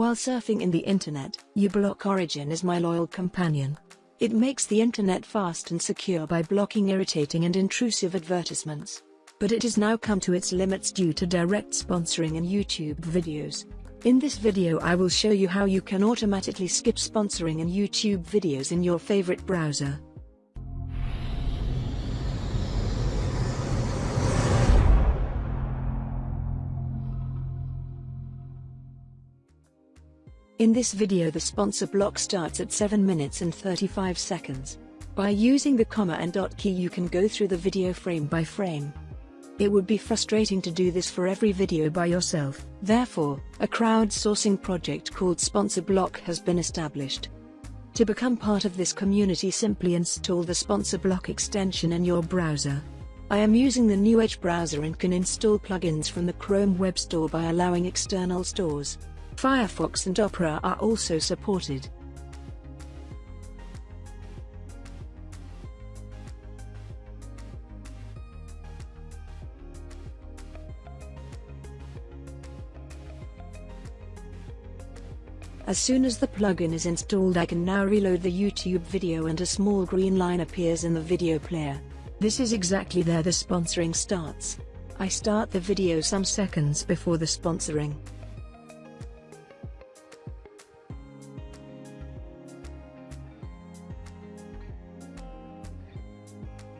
While surfing in the internet, uBlock Origin is my loyal companion. It makes the internet fast and secure by blocking irritating and intrusive advertisements. But it has now come to its limits due to direct sponsoring in YouTube videos. In this video I will show you how you can automatically skip sponsoring in YouTube videos in your favorite browser. In this video the sponsor block starts at 7 minutes and 35 seconds. By using the comma and dot key you can go through the video frame by frame. It would be frustrating to do this for every video by yourself. Therefore, a crowdsourcing project called Sponsor Block has been established. To become part of this community simply install the Sponsor Block extension in your browser. I am using the new Edge browser and can install plugins from the Chrome Web Store by allowing external stores. Firefox and Opera are also supported. As soon as the plugin is installed I can now reload the YouTube video and a small green line appears in the video player. This is exactly there the sponsoring starts. I start the video some seconds before the sponsoring.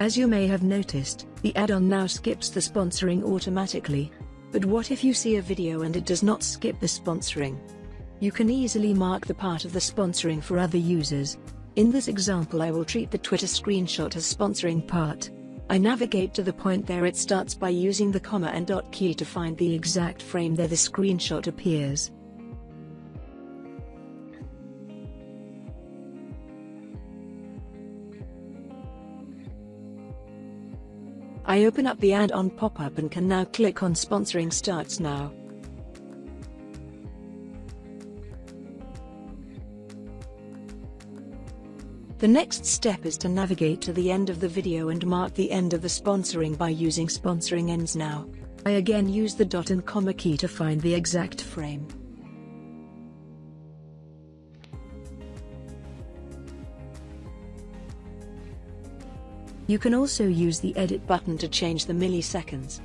As you may have noticed, the add-on now skips the sponsoring automatically. But what if you see a video and it does not skip the sponsoring? You can easily mark the part of the sponsoring for other users. In this example I will treat the Twitter screenshot as sponsoring part. I navigate to the point there it starts by using the comma and dot key to find the exact frame there the screenshot appears. I open up the add-on pop-up and can now click on Sponsoring Starts Now. The next step is to navigate to the end of the video and mark the end of the sponsoring by using Sponsoring Ends Now. I again use the dot and comma key to find the exact frame. You can also use the edit button to change the milliseconds.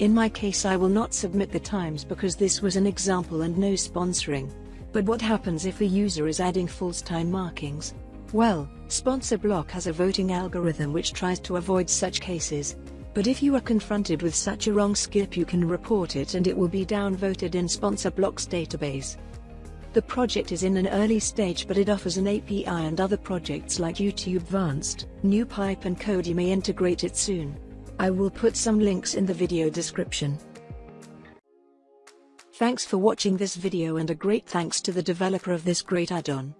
In my case I will not submit the times because this was an example and no sponsoring. But what happens if a user is adding false time markings? Well, Sponsor Block has a voting algorithm which tries to avoid such cases. But if you are confronted with such a wrong skip you can report it and it will be downvoted in Sponsor Block's database. The project is in an early stage but it offers an API and other projects like YouTube Vanced, NewPipe and Kodi may integrate it soon. I will put some links in the video description. Thanks for watching this video and a great thanks to the developer of this great add-on.